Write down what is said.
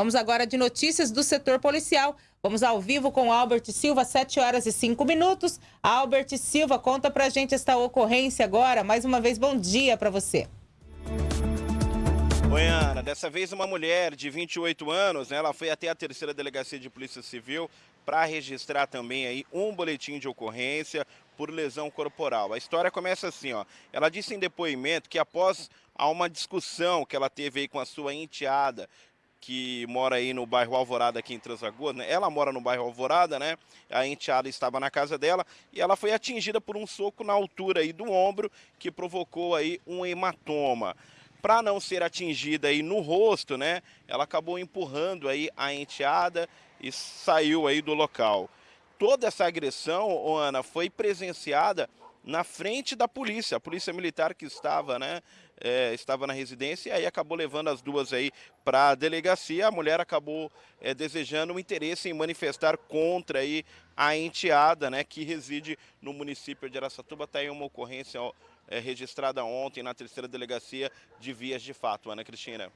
Vamos agora de notícias do setor policial. Vamos ao vivo com Albert Silva, 7 horas e 5 minutos. Albert Silva, conta pra gente esta ocorrência agora. Mais uma vez, bom dia para você. Oi, Ana. Dessa vez uma mulher de 28 anos, né, ela foi até a terceira delegacia de polícia civil para registrar também aí um boletim de ocorrência por lesão corporal. A história começa assim, ó. Ela disse em depoimento que após uma discussão que ela teve aí com a sua enteada que mora aí no bairro Alvorada, aqui em Transagoas, né? Ela mora no bairro Alvorada, né? A enteada estava na casa dela e ela foi atingida por um soco na altura aí do ombro que provocou aí um hematoma. Para não ser atingida aí no rosto, né? Ela acabou empurrando aí a enteada e saiu aí do local. Toda essa agressão, Ana, foi presenciada na frente da polícia, a polícia militar que estava, né, é, estava na residência e aí acabou levando as duas aí para a delegacia. A mulher acabou é, desejando um interesse em manifestar contra aí a enteada, né, que reside no município de Aracatuba. Está aí uma ocorrência ó, é, registrada ontem na terceira delegacia de vias de fato, Ana Cristina.